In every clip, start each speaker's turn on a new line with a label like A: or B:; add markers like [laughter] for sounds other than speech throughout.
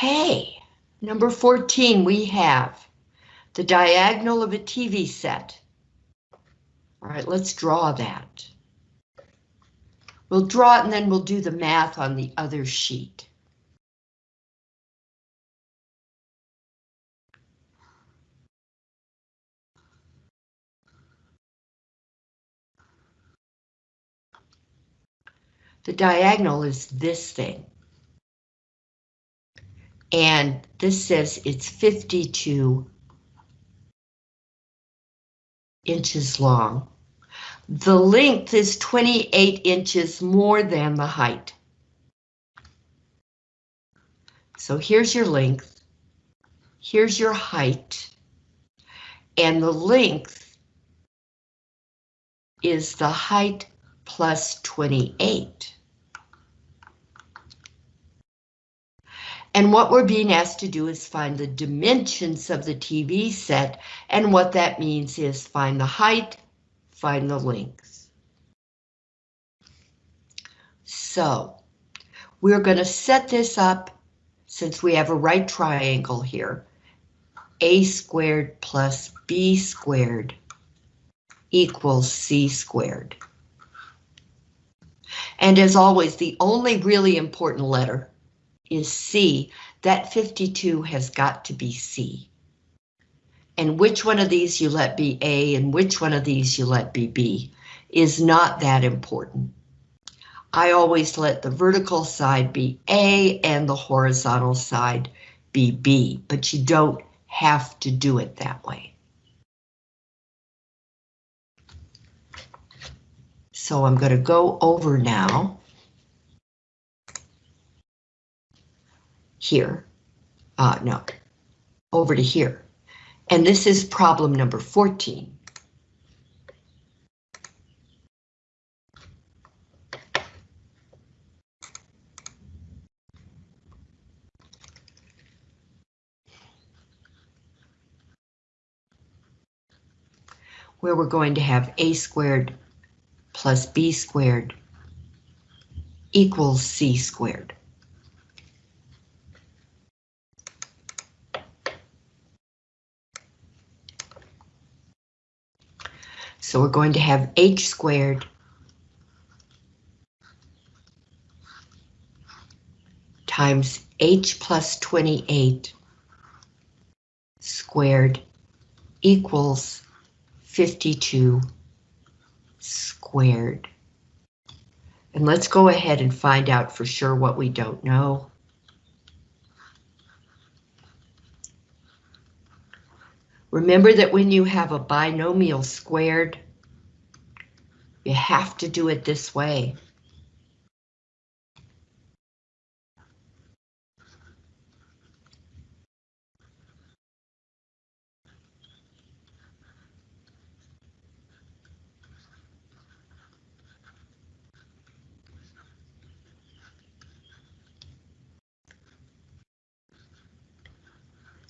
A: Okay, number 14, we have the diagonal of a TV set. All right, let's draw that. We'll draw it and then we'll do the math on the other sheet. The diagonal is this thing. And this says it's 52 inches long. The length is 28 inches more than the height. So here's your length, here's your height, and the length is the height plus 28. And what we're being asked to do is find the dimensions of the TV set, and what that means is find the height, find the length. So we're going to set this up since we have a right triangle here. A squared plus B squared equals C squared. And as always, the only really important letter is C. That 52 has got to be C and which one of these you let be A and which one of these you let be B is not that important. I always let the vertical side be A and the horizontal side be B, but you don't have to do it that way. So I'm going to go over now. Here. Uh, no, over to here. And this is problem number 14. where we're going to have a squared plus b squared equals c squared. So we're going to have h squared times h plus 28 squared equals 52 squared. And let's go ahead and find out for sure what we don't know. Remember that when you have a binomial squared, you have to do it this way.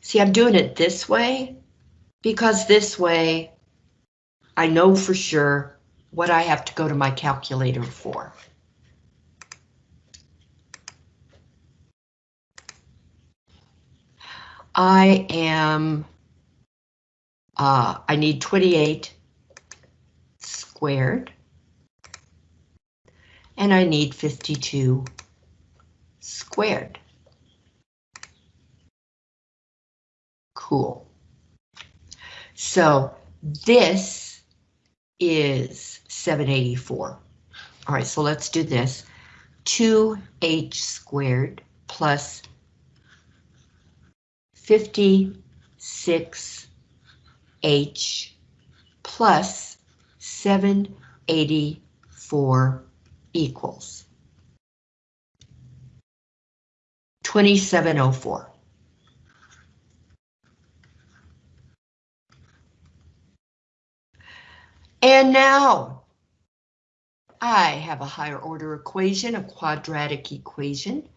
A: See, I'm doing it this way because this way I know for sure what I have to go to my calculator for. I am, uh, I need 28 squared, and I need 52 squared. Cool. So this is 784. All right, so let's do this. 2h squared plus 56h plus 784 equals 2704. And now I have a higher order equation, a quadratic equation.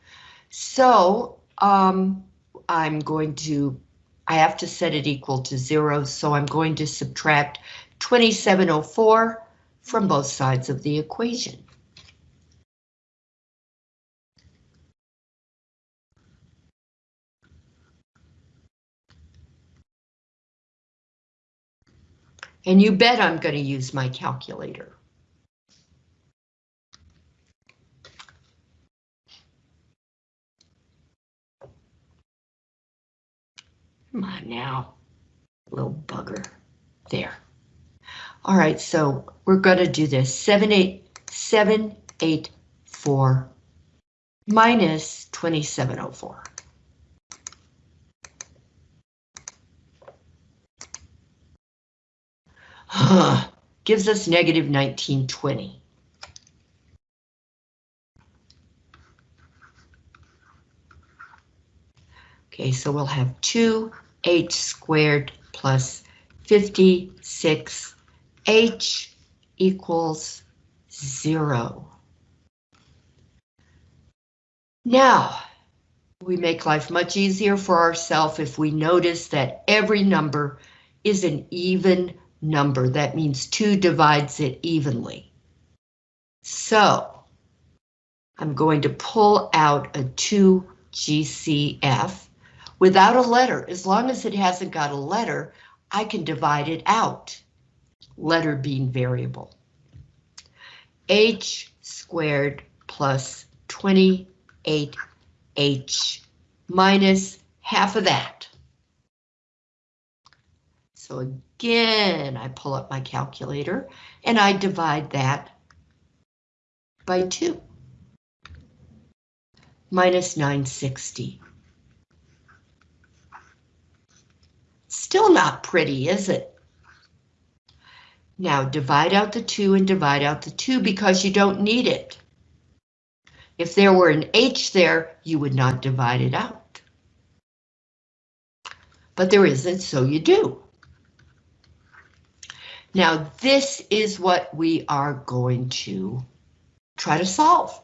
A: So um, I'm going to, I have to set it equal to zero, so I'm going to subtract 2704 from both sides of the equation. And you bet I'm going to use my calculator. Come on now, little bugger. There. All right, so we're going to do this. 7, 8, 7, 8, 4 minus 2704. [sighs] Gives us negative 1920. Okay, so we'll have 2h squared plus 56h equals 0. Now, we make life much easier for ourselves if we notice that every number is an even number. That means 2 divides it evenly. So, I'm going to pull out a 2 GCF without a letter. As long as it hasn't got a letter, I can divide it out. Letter being variable. H squared plus 28H minus half of that. So again, I pull up my calculator and I divide that by 2. Minus 960. Still not pretty, is it? Now divide out the 2 and divide out the 2 because you don't need it. If there were an H there, you would not divide it out. But there isn't, so you do. Now this is what we are going to try to solve.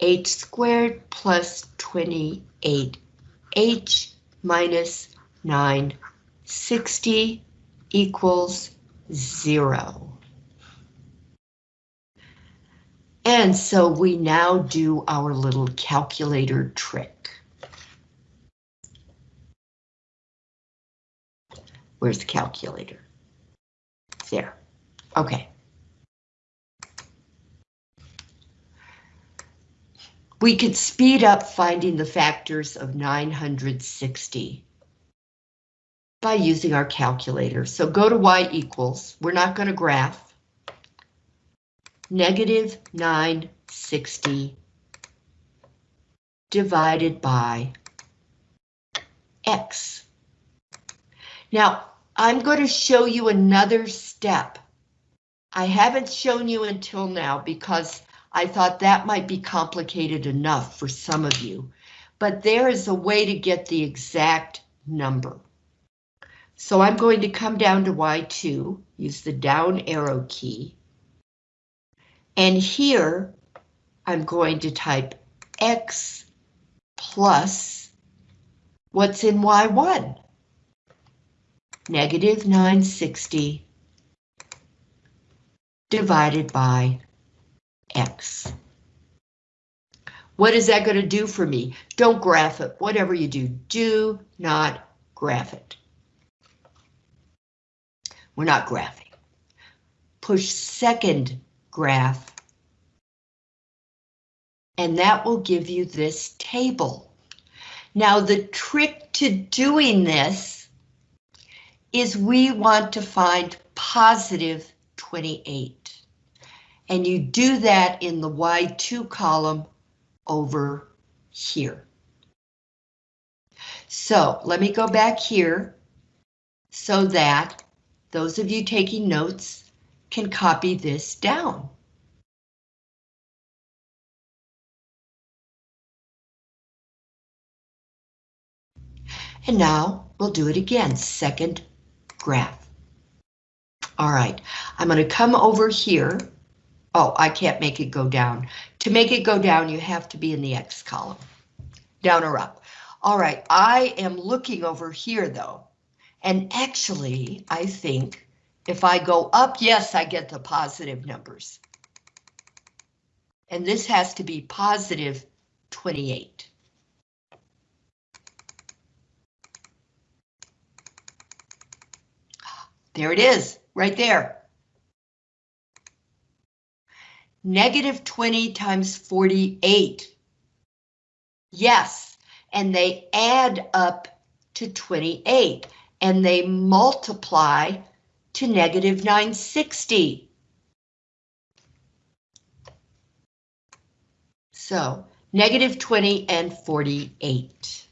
A: h squared plus 28h minus 960 equals zero. And so we now do our little calculator trick. Where's the calculator? There. Okay. We could speed up finding the factors of 960 by using our calculator. So go to y equals, we're not going to graph, negative 960 divided by x. Now, I'm going to show you another step. I haven't shown you until now because I thought that might be complicated enough for some of you, but there is a way to get the exact number. So I'm going to come down to Y2, use the down arrow key. And here I'm going to type X plus what's in Y1? Negative 960 divided by X. What is that going to do for me? Don't graph it. Whatever you do, do not graph it. We're not graphing. Push second graph. And that will give you this table. Now the trick to doing this is we want to find positive 28. And you do that in the Y2 column over here. So let me go back here so that those of you taking notes can copy this down. And now we'll do it again, second graph. All right, I'm going to come over here. Oh, I can't make it go down. To make it go down, you have to be in the X column, down or up. All right, I am looking over here though, and actually, I think if I go up, yes, I get the positive numbers. And this has to be positive 28. There it is, right there. Negative 20 times 48. Yes, and they add up to 28, and they multiply to negative 960. So, negative 20 and 48.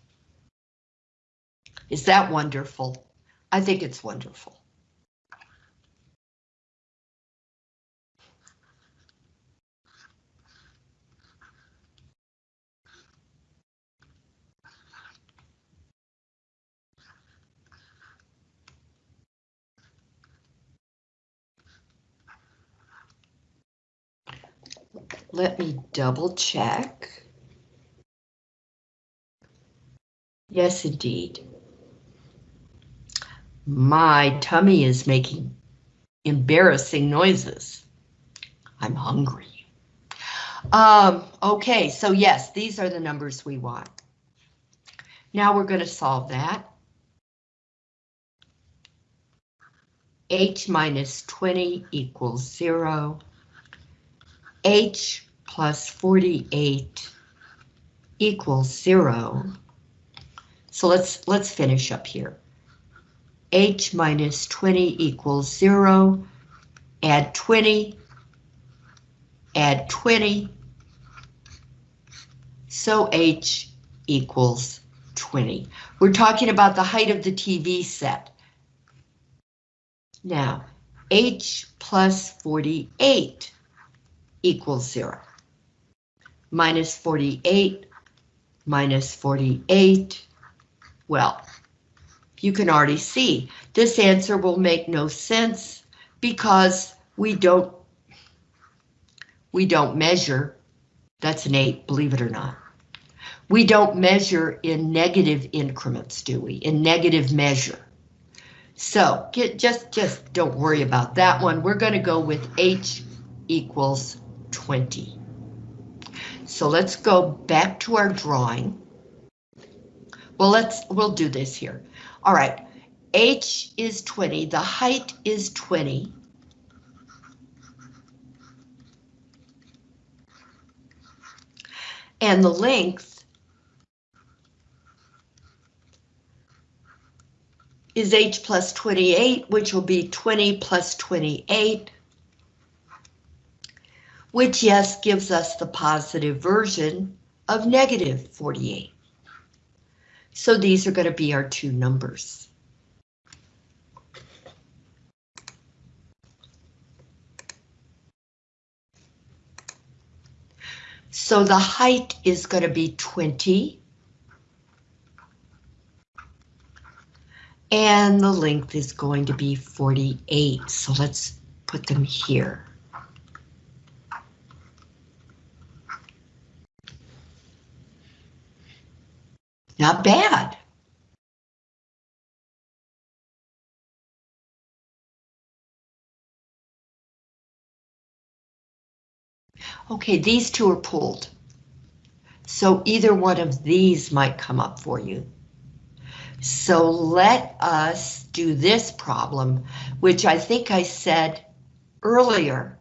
A: Is that wonderful? I think it's wonderful. Let me double check. Yes, indeed. My tummy is making embarrassing noises. I'm hungry. Um, okay, so yes, these are the numbers we want. Now we're going to solve that. H minus 20 equals zero. H plus 48 equals zero. So let's let's finish up here. H minus 20 equals zero. Add 20. Add 20. So H equals 20. We're talking about the height of the TV set. Now, H plus 48 equals zero. Minus 48, minus 48. Well, you can already see this answer will make no sense because we don't we don't measure. That's an eight, believe it or not. We don't measure in negative increments, do we? In negative measure. So get just just don't worry about that one. We're going to go with H equals 20. So let's go back to our drawing. Well, let's we'll do this here. All right, H is 20, the height is 20. And the length is H plus 28, which will be 20 plus 28 which yes gives us the positive version of negative 48. So these are going to be our two numbers. So the height is going to be 20. And the length is going to be 48. So let's put them here. Not bad. Okay, these two are pulled. So either one of these might come up for you. So let us do this problem, which I think I said earlier,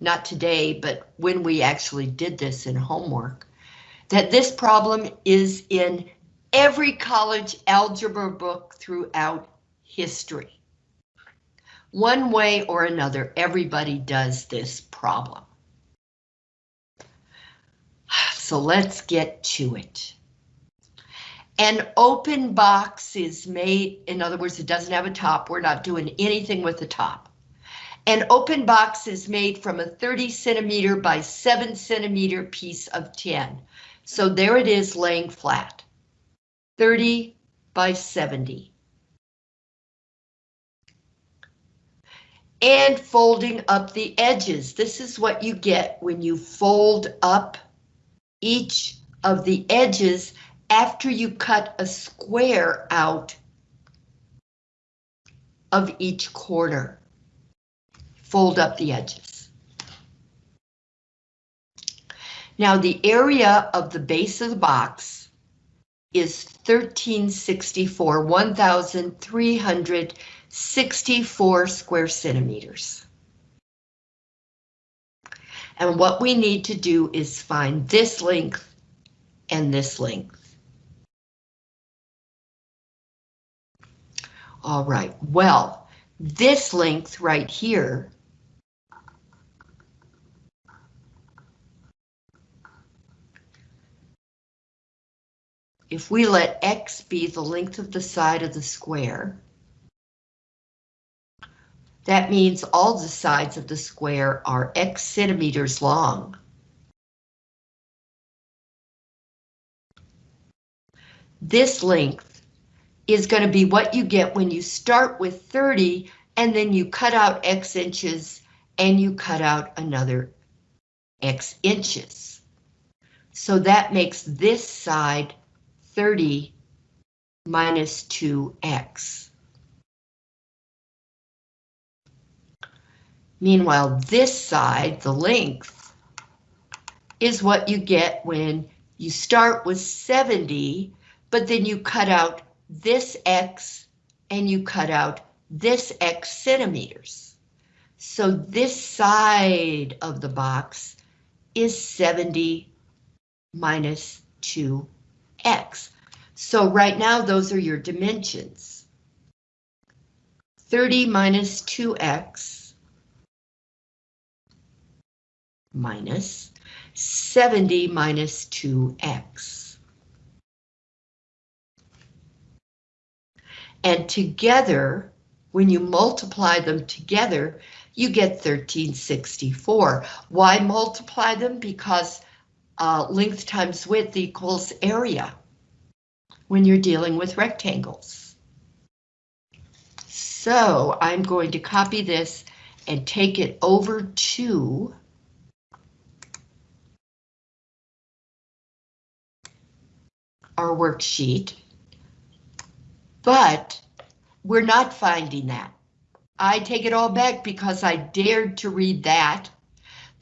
A: not today, but when we actually did this in homework, that this problem is in every college algebra book throughout history. One way or another, everybody does this problem. So let's get to it. An open box is made, in other words, it doesn't have a top. We're not doing anything with the top. An open box is made from a 30 centimeter by 7 centimeter piece of tin. So there it is laying flat. 30 by 70. And folding up the edges. This is what you get when you fold up each of the edges after you cut a square out of each corner. Fold up the edges. Now the area of the base of the box is 1364, 1,364 square centimeters. And what we need to do is find this length and this length. All right, well, this length right here if we let x be the length of the side of the square, that means all the sides of the square are x centimeters long. This length is going to be what you get when you start with 30 and then you cut out x inches and you cut out another x inches. So that makes this side 30 minus 2x. Meanwhile, this side, the length, is what you get when you start with 70, but then you cut out this x and you cut out this x centimeters. So this side of the box is 70 minus 2 x. So right now, those are your dimensions. 30 minus 2x minus 70 minus 2x. And together, when you multiply them together, you get 1364. Why multiply them? Because uh, length times width equals area when you're dealing with rectangles. So I'm going to copy this and take it over to our worksheet, but we're not finding that. I take it all back because I dared to read that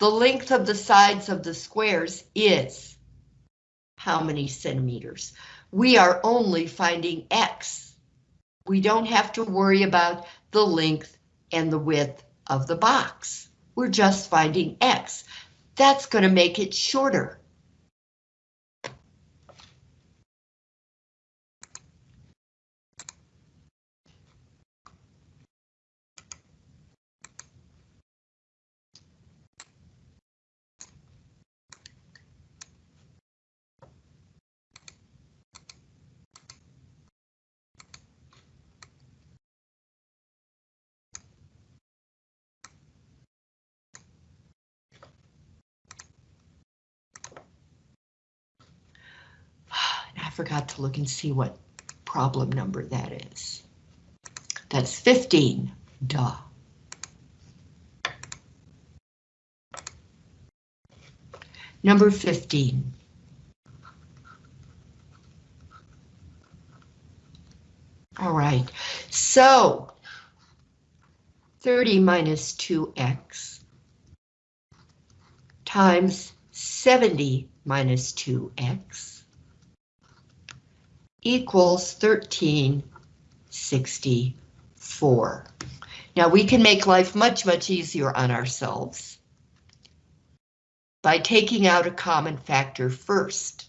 A: the length of the sides of the squares is how many centimeters? We are only finding X. We don't have to worry about the length and the width of the box. We're just finding X. That's going to make it shorter. To look and see what problem number that is. That's 15, duh. Number 15. All right, so 30 minus 2x times 70 minus 2x equals 1364. Now we can make life much, much easier on ourselves by taking out a common factor first.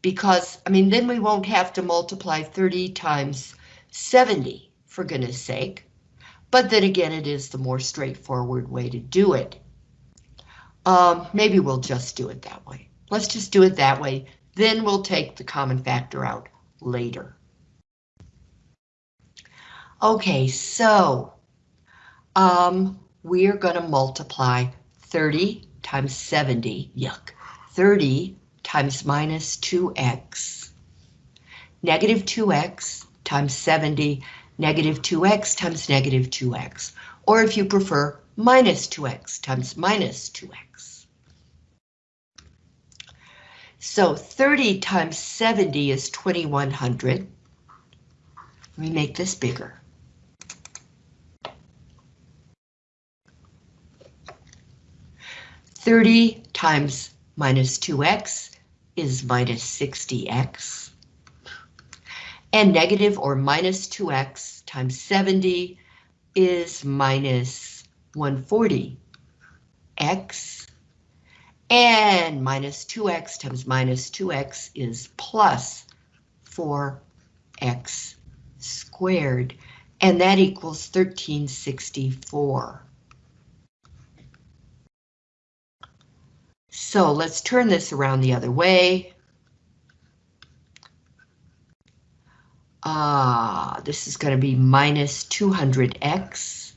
A: Because, I mean, then we won't have to multiply 30 times 70, for goodness sake. But then again, it is the more straightforward way to do it. Um, maybe we'll just do it that way. Let's just do it that way. Then we'll take the common factor out later. Okay, so um, we are going to multiply 30 times 70, yuck, 30 times minus 2x, negative 2x times 70, negative 2x times negative 2x, or if you prefer, minus 2x times minus 2x. So 30 times 70 is 2100. Let me make this bigger. Thirty times minus 2x is minus 60x. And negative or minus 2x times 70 is minus 140. And minus 2x times minus 2x is plus 4x squared, and that equals 1364. So let's turn this around the other way. Ah, this is going to be minus 200x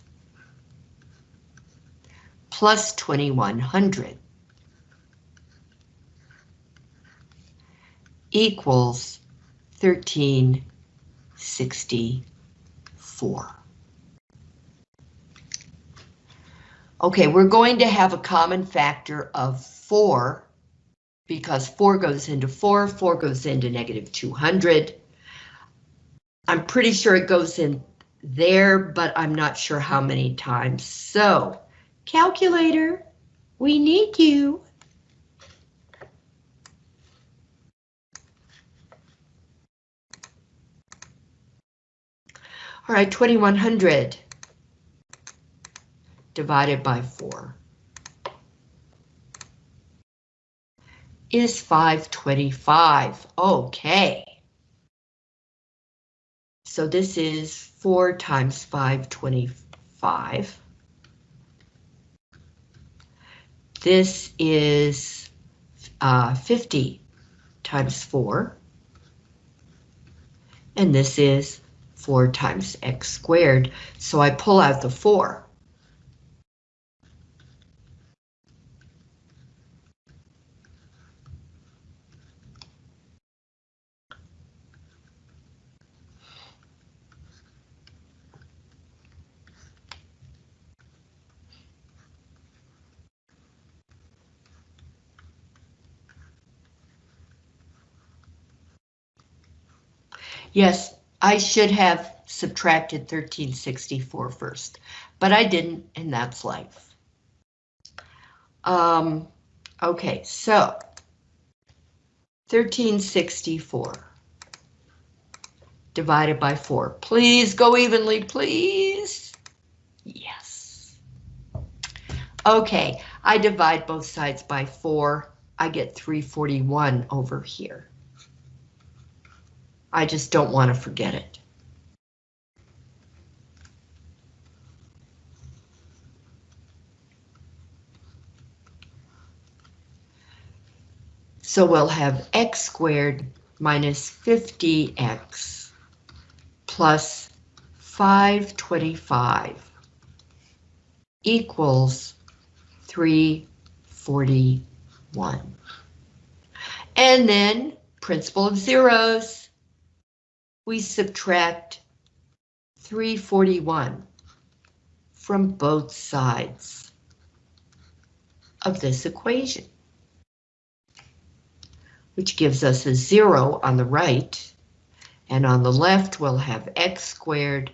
A: plus 2100 equals 1364. Okay, we're going to have a common factor of 4 because 4 goes into 4, 4 goes into negative 200. I'm pretty sure it goes in there, but I'm not sure how many times. So, calculator, we need you. All right, 2100 divided by 4 is 525. Okay. So this is 4 times 525. This is uh, 50 times 4. And this is 4 times x squared. So I pull out the 4. Yes, I should have subtracted 1364 first, but I didn't, and that's life. Um, okay, so 1364 divided by 4. Please go evenly, please. Yes. Okay, I divide both sides by 4. I get 341 over here. I just don't want to forget it. So we'll have x squared minus 50x plus 525 equals 341. And then principle of zeros we subtract 341 from both sides of this equation, which gives us a zero on the right, and on the left we'll have x squared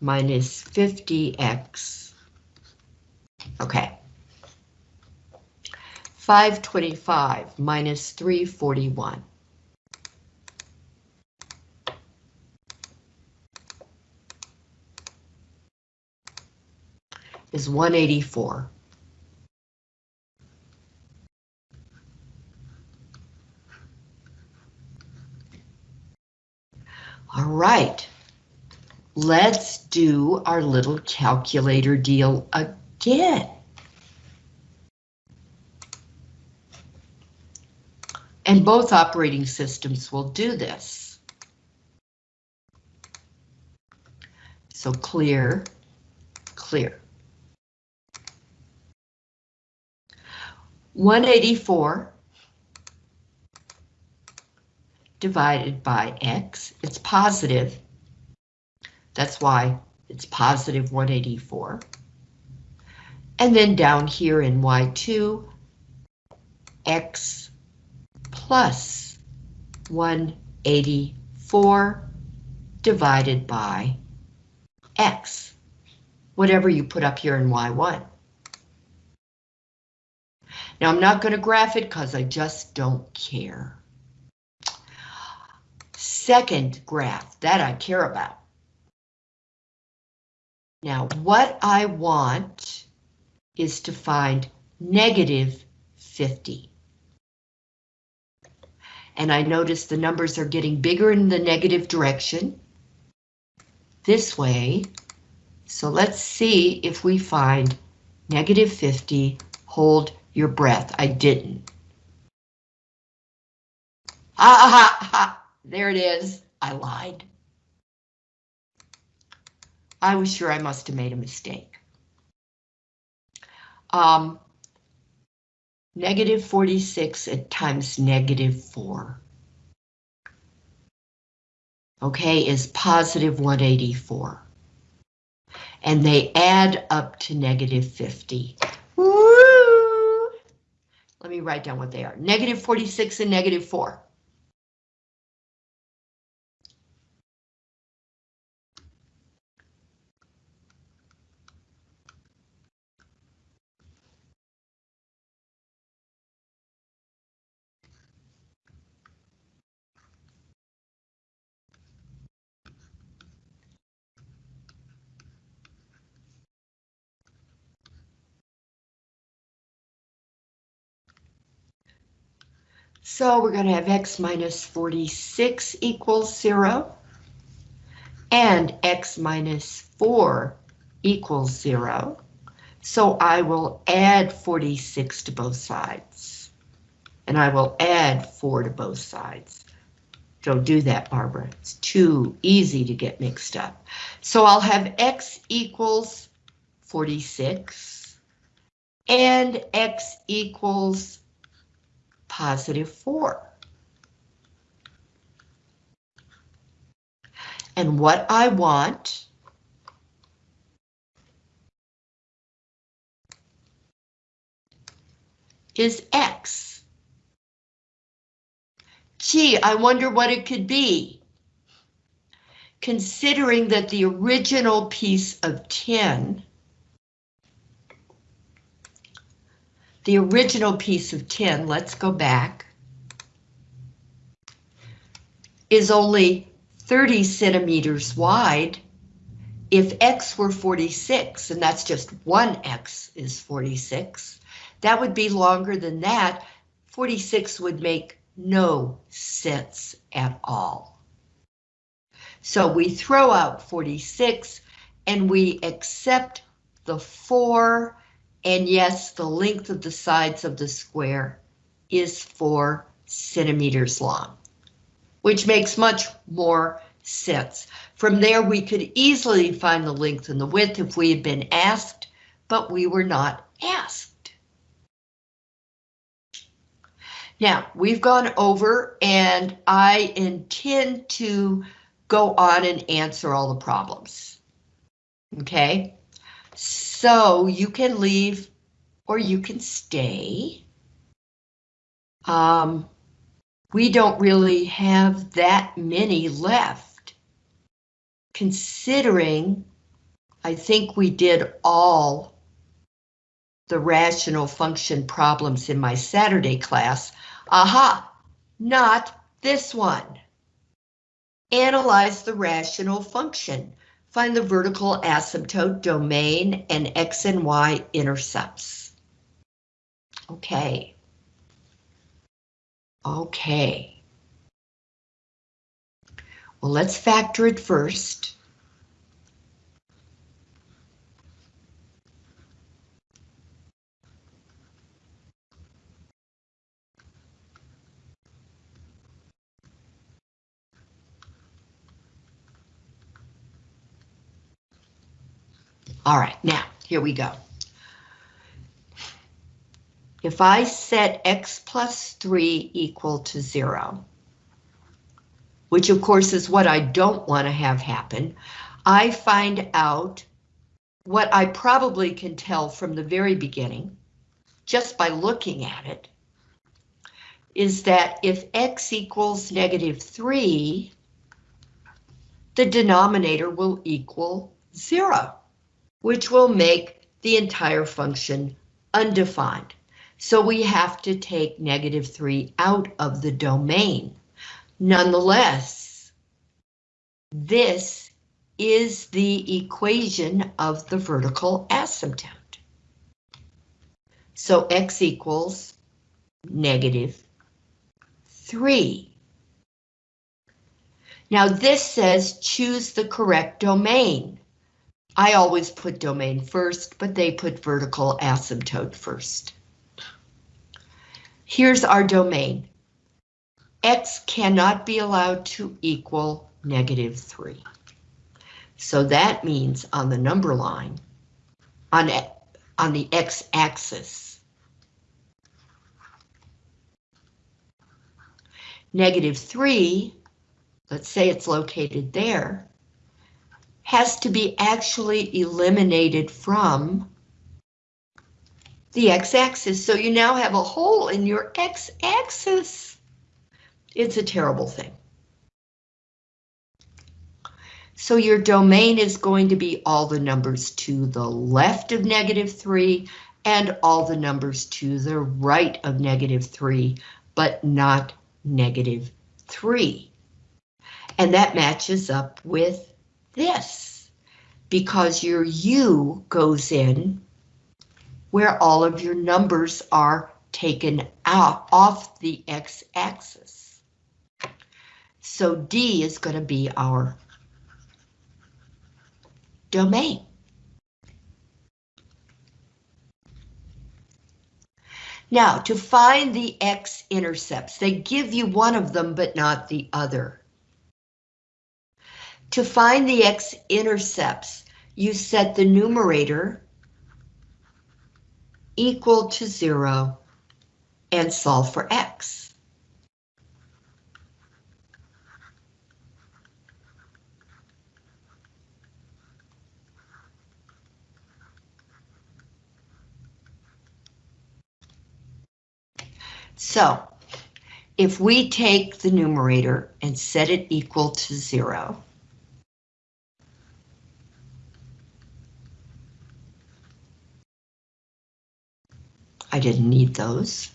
A: minus 50x. Okay. 525 minus 341. Is 184. All right, let's do our little calculator deal again. And both operating systems will do this. So clear, clear. 184 divided by x, it's positive. That's why it's positive 184. And then down here in y2, x plus 184 divided by x, whatever you put up here in y1. Now I'm not going to graph it because I just don't care. Second graph that I care about. Now, what I want is to find negative 50. And I notice the numbers are getting bigger in the negative direction. This way. So let's see if we find negative 50. Hold your breath. I didn't. Ha ha ha! There it is. I lied. I was sure I must have made a mistake. Um, negative 46 at times negative 4. Okay, is positive 184. And they add up to negative 50. Me write down what they are. Negative 46 and negative 4. So we're going to have x minus 46 equals 0. And x minus 4 equals 0. So I will add 46 to both sides. And I will add 4 to both sides. Don't do that, Barbara. It's too easy to get mixed up. So I'll have x equals 46 and x equals positive 4. And what I want is X. Gee, I wonder what it could be. Considering that the original piece of tin the original piece of tin, let's go back, is only 30 centimeters wide. If X were 46, and that's just one X is 46, that would be longer than that. 46 would make no sense at all. So we throw out 46 and we accept the four and yes, the length of the sides of the square is four centimeters long, which makes much more sense. From there, we could easily find the length and the width if we had been asked, but we were not asked. Now, we've gone over and I intend to go on and answer all the problems. Okay? You can leave or you can stay. Um, we don't really have that many left. Considering, I think we did all the rational function problems in my Saturday class. Aha, not this one. Analyze the rational function. Find the vertical asymptote domain and X and Y intercepts. Okay. Okay. Well, let's factor it first. All right, now, here we go. If I set x plus 3 equal to 0, which of course is what I don't want to have happen, I find out what I probably can tell from the very beginning, just by looking at it, is that if x equals negative 3, the denominator will equal 0 which will make the entire function undefined. So we have to take negative 3 out of the domain. Nonetheless, this is the equation of the vertical asymptote. So x equals negative 3. Now this says choose the correct domain. I always put domain first, but they put vertical asymptote first. Here's our domain. X cannot be allowed to equal negative 3. So that means on the number line, on, on the x-axis, negative 3, let's say it's located there, has to be actually eliminated from the x-axis. So you now have a hole in your x-axis. It's a terrible thing. So your domain is going to be all the numbers to the left of negative 3 and all the numbers to the right of negative 3, but not negative 3. And that matches up with this, because your U goes in where all of your numbers are taken out off the x-axis. So D is going to be our domain. Now, to find the x-intercepts, they give you one of them, but not the other. To find the x-intercepts, you set the numerator equal to zero and solve for x. So, if we take the numerator and set it equal to zero, I didn't need those.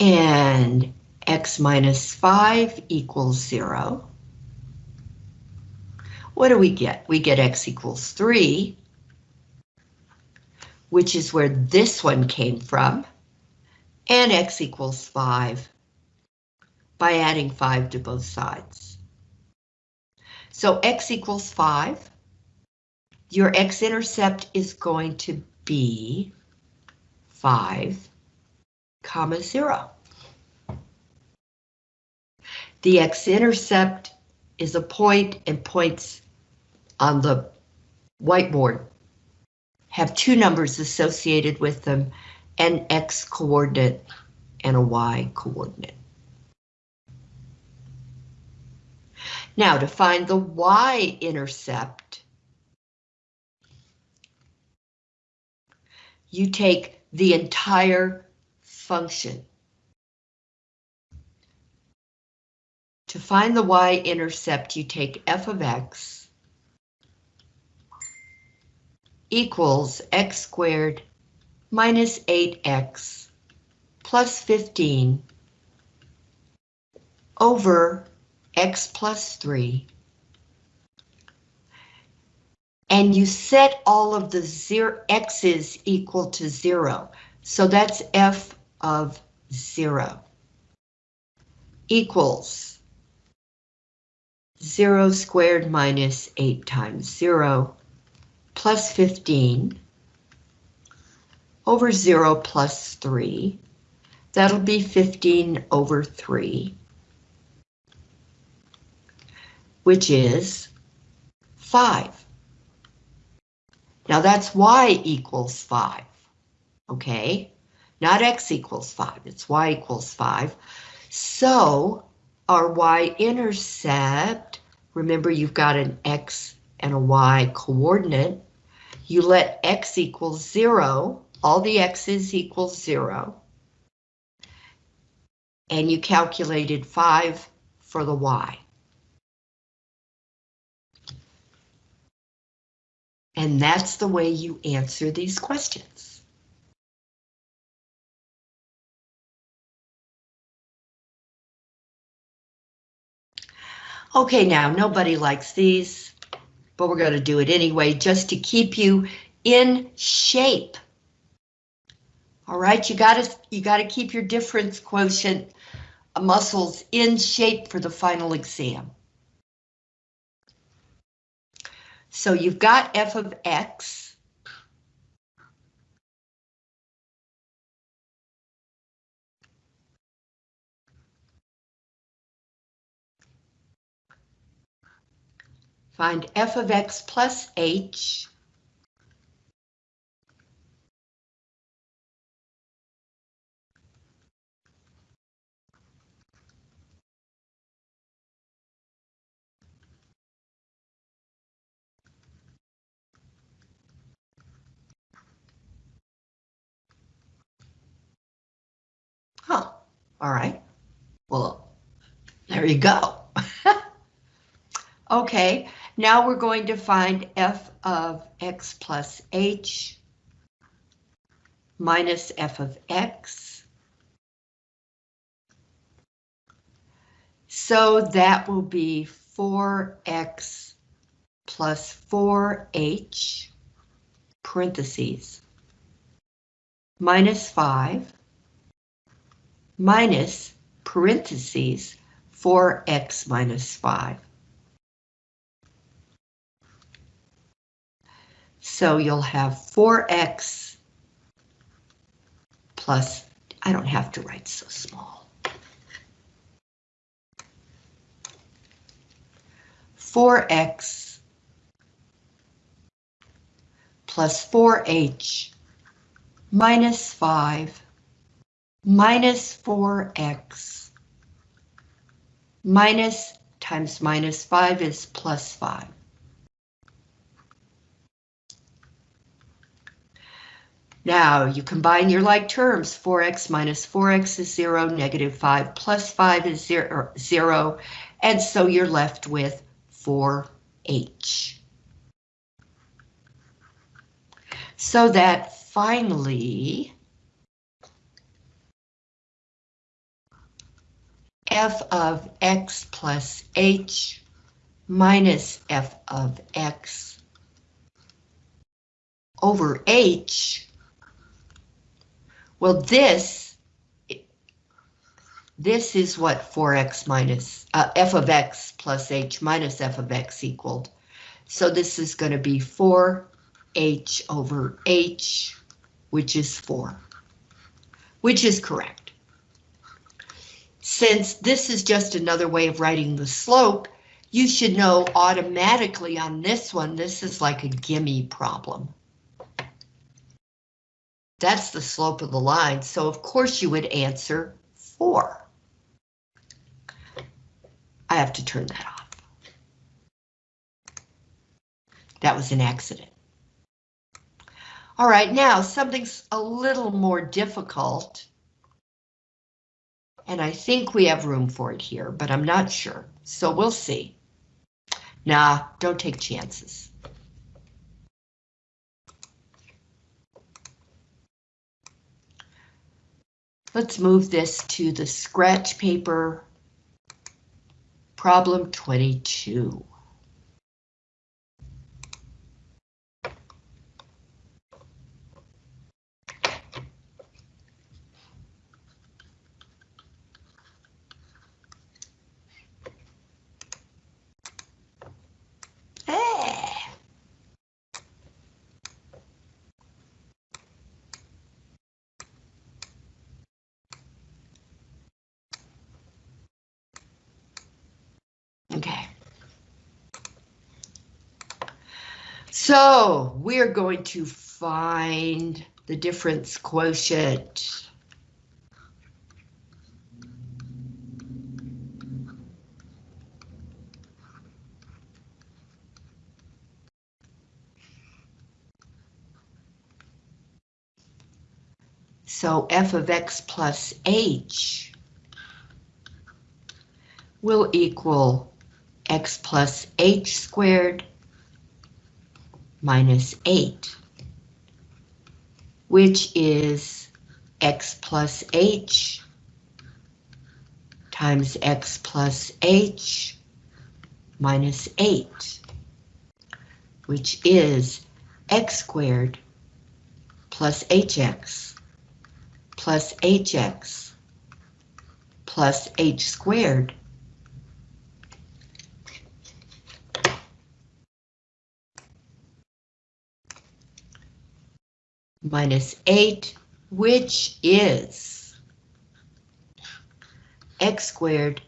A: And x minus 5 equals 0. What do we get? We get x equals 3, which is where this one came from, and x equals 5 by adding 5 to both sides. So x equals 5. Your x-intercept is going to be 5, comma 0. The x-intercept is a point and points on the whiteboard have two numbers associated with them, an x coordinate and a y coordinate. Now to find the y-intercept, you take the entire function. To find the y-intercept, you take f of x equals x squared minus 8x plus 15 over x plus 3. And you set all of the zero x's equal to 0. So that's f of 0 equals 0 squared minus 8 times 0 plus 15 over 0 plus 3. That'll be 15 over 3, which is 5. Now that's y equals 5, okay? Not x equals 5, it's y equals 5. So our y-intercept, remember you've got an x and a y coordinate, you let x equal zero, all the x's equal zero, and you calculated five for the y. And that's the way you answer these questions. Okay, now nobody likes these, but we're going to do it anyway just to keep you in shape. All right, you got to you got to keep your difference quotient muscles in shape for the final exam. So you've got f of x. Find f of x plus h. Huh, all right. Well, there you go. [laughs] okay, now we're going to find f of x plus h minus f of x. So that will be 4x plus 4h, parentheses, minus 5 minus parentheses 4x minus 5. So you'll have 4x plus, I don't have to write so small. 4x plus 4h minus 5 minus 4x minus times minus 5 is plus 5. Now you combine your like terms, 4x minus 4x is 0, negative 5 plus 5 is 0, zero and so you're left with 4h. So that finally, f of x plus h minus f of x over h. Well, this, this is what 4x minus, uh, f of x plus h minus f of x equaled. So this is going to be 4h over h, which is 4, which is correct since this is just another way of writing the slope, you should know automatically on this one, this is like a gimme problem. That's the slope of the line, so of course you would answer 4. I have to turn that off. That was an accident. All right, now something's a little more difficult. And I think we have room for it here, but I'm not sure. So we'll see. Nah, don't take chances. Let's move this to the scratch paper. Problem 22. So we're going to find the difference quotient. So f of x plus h will equal x plus h squared minus 8, which is x plus h times x plus h minus 8, which is x squared plus hx plus hx plus h squared minus 8, which is x squared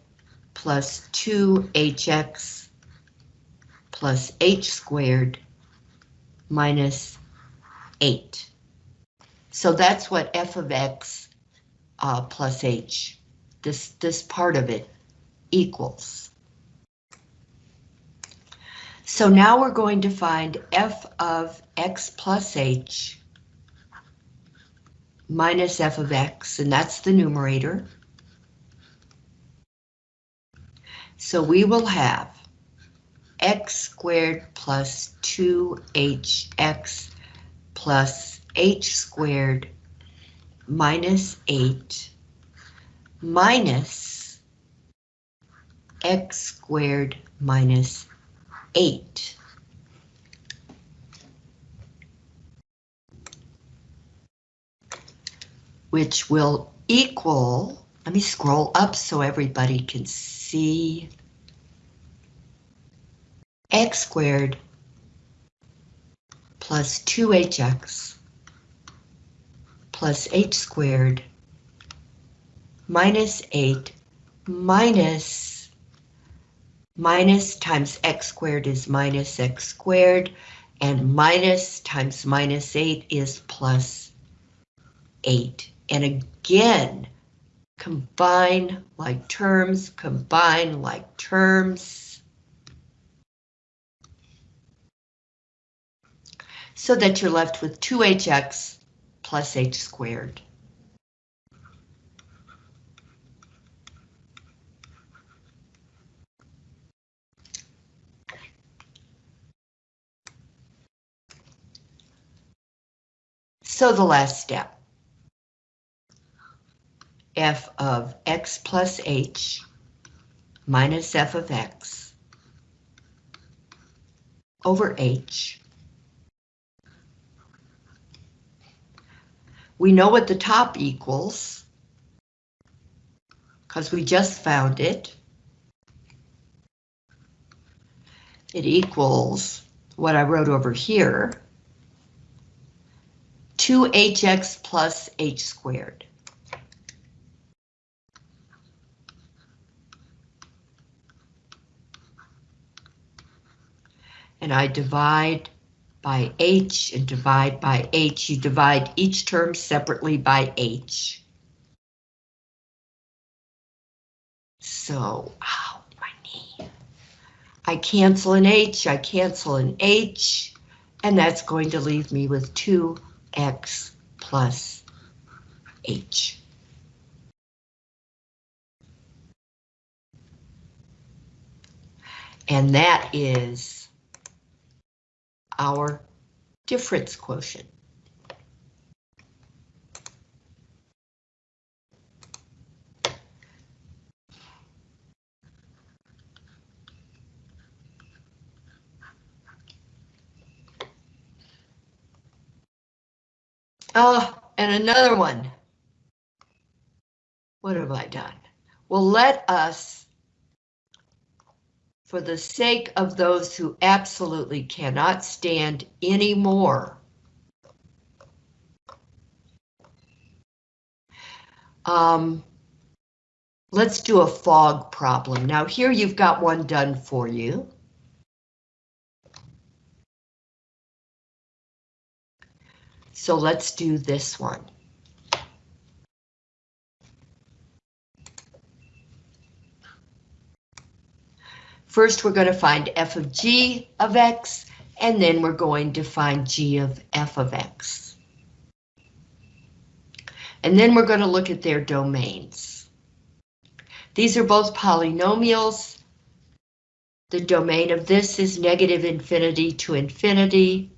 A: plus 2hx plus h squared minus 8. So that's what f of x uh, plus h, this, this part of it, equals. So now we're going to find f of x plus h minus f of x, and that's the numerator. So we will have x squared plus 2hx plus h squared minus 8 minus x squared minus 8. Which will equal, let me scroll up so everybody can see, x squared plus 2hx plus h squared minus 8 minus minus times x squared is minus x squared and minus times minus 8 is plus 8. And again, combine like terms, combine like terms. so that you're left with 2hx plus h squared. So the last step, f of x plus h minus f of x over h We know what the top equals because we just found it. It equals what I wrote over here, 2hx plus h squared. And I divide by h and divide by h. You divide each term separately by h. So, ow, my knee. I cancel an h, I cancel an h, and that's going to leave me with 2x plus h. And that is our difference quotient. Oh, and another one. What have I done? Well, let us for the sake of those who absolutely cannot stand anymore. Um, let's do a fog problem. Now here you've got one done for you. So let's do this one. First, we're going to find f of g of x, and then we're going to find g of f of x. And then we're going to look at their domains. These are both polynomials. The domain of this is negative infinity to infinity.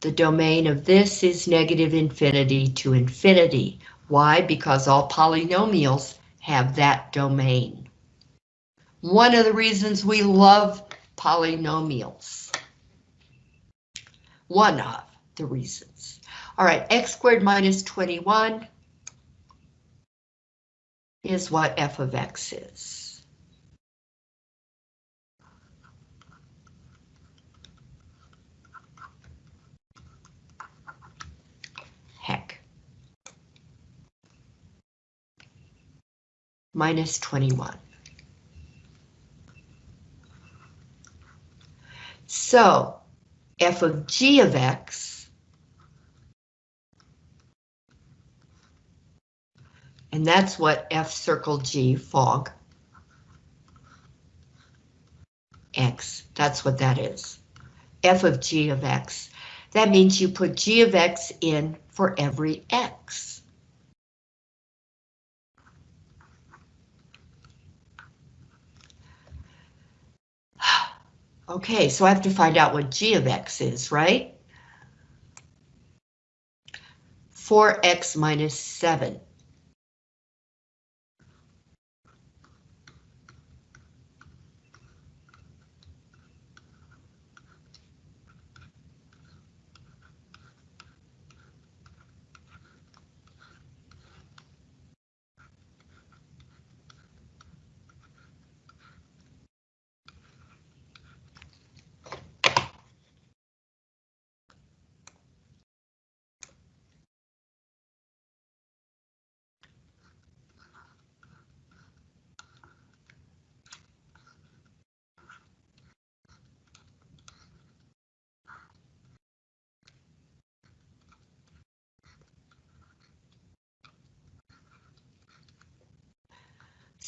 A: The domain of this is negative infinity to infinity. Why? Because all polynomials have that domain. One of the reasons we love polynomials. One of the reasons. All right, x squared minus 21 is what f of x is. Heck. Minus 21. So, f of g of x, and that's what f circle g, fog, x, that's what that is. f of g of x. That means you put g of x in for every x. Okay, so I have to find out what g of x is, right? 4x minus 7.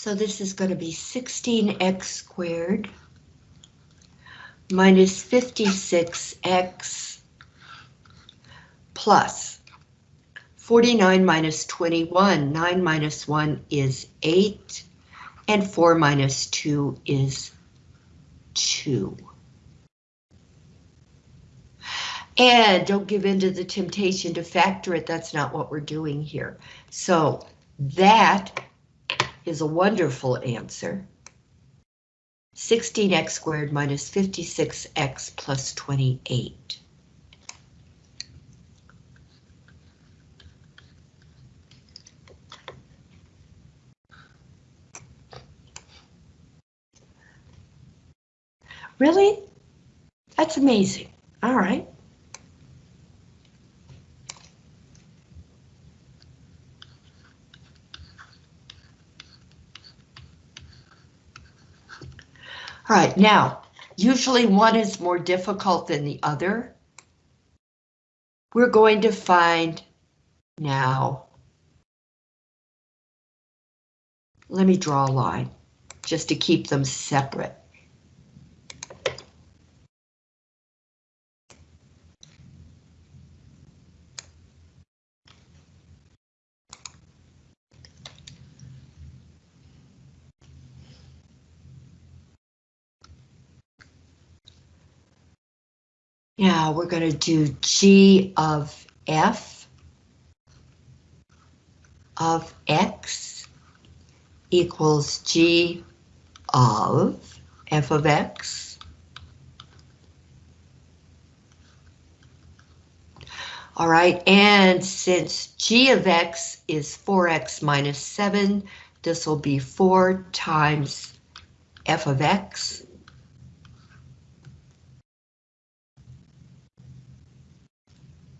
A: So this is going to be 16x squared minus 56x plus 49 minus 21. 9 minus 1 is 8, and 4 minus 2 is 2. And don't give in to the temptation to factor it, that's not what we're doing here. So that is a wonderful answer. 16x squared minus 56x plus 28. Really? That's amazing. All right. Right, now, usually one is more difficult than the other. We're going to find now. Let me draw a line just to keep them separate. Now we're going to do G of F of X equals G of F of X. All right, and since G of X is 4X minus 7, this will be 4 times F of X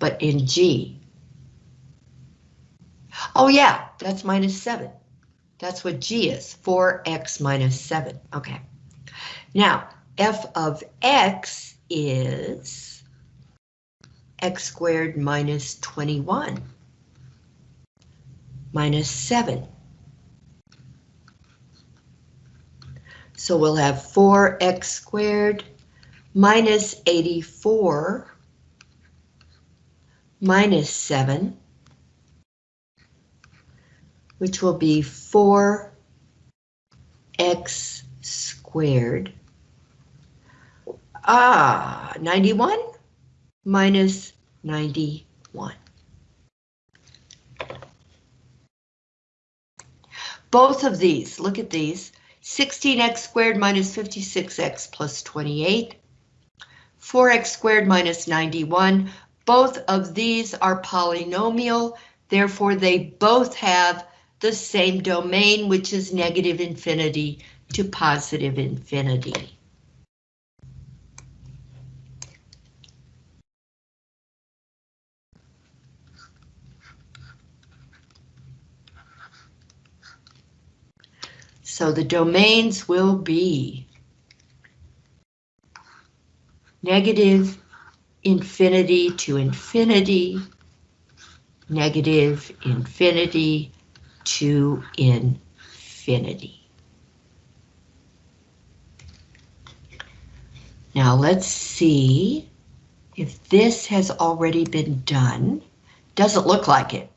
A: but in G. Oh yeah, that's minus 7. That's what G is, 4x minus 7. Okay. Now, f of x is x squared minus 21 minus 7. So we'll have 4x squared minus 84 minus 7, which will be 4x squared. Ah, 91 minus 91. Both of these, look at these, 16x squared minus 56x plus 28, 4x squared minus 91. Both of these are polynomial, therefore they both have the same domain, which is negative infinity to positive infinity. So the domains will be negative infinity to infinity, negative infinity to infinity. Now let's see if this has already been done. Doesn't look like it.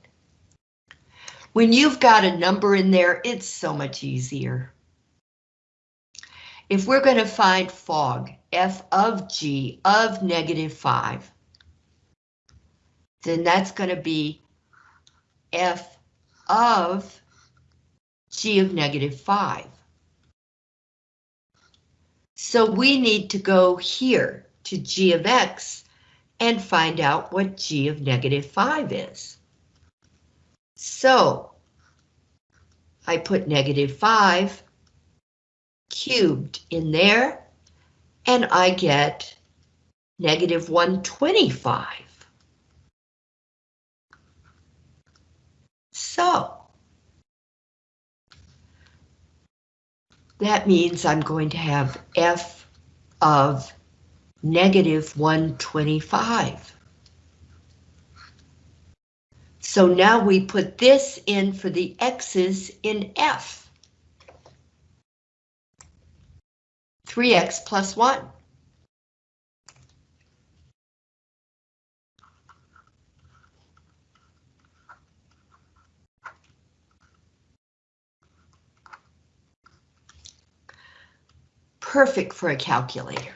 A: When you've got a number in there, it's so much easier. If we're going to find fog, f of g of negative 5, then that's going to be f of g of negative 5. So we need to go here to g of x and find out what g of negative 5 is. So I put negative 5 cubed in there, and I get negative 125. So, that means I'm going to have f of negative 125. So now we put this in for the x's in F. 3x plus 1. Perfect for a calculator.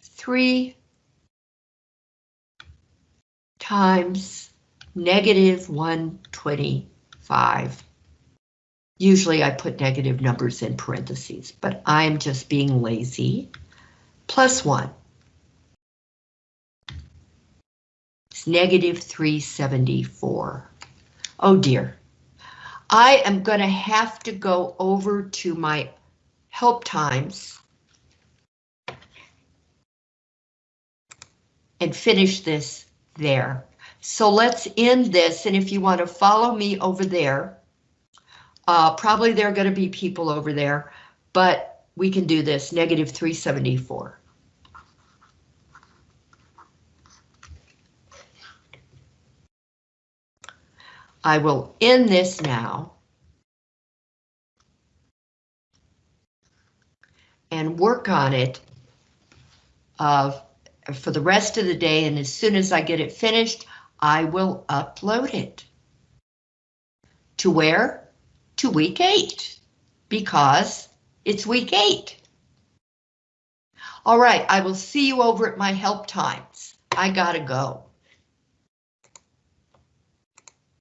A: 3 times negative 125. Usually I put negative numbers in parentheses, but I'm just being lazy. Plus 1. It's negative 374. Oh dear. I am going to have to go over to my help times and finish this there. So let's end this, and if you want to follow me over there, uh, probably there are going to be people over there, but we can do this, negative 374. I will end this now. And work on it of for the rest of the day, and as soon as I get it finished, I will upload it. To where? To week eight, because it's week eight. All right, I will see you over at my help times. I gotta go.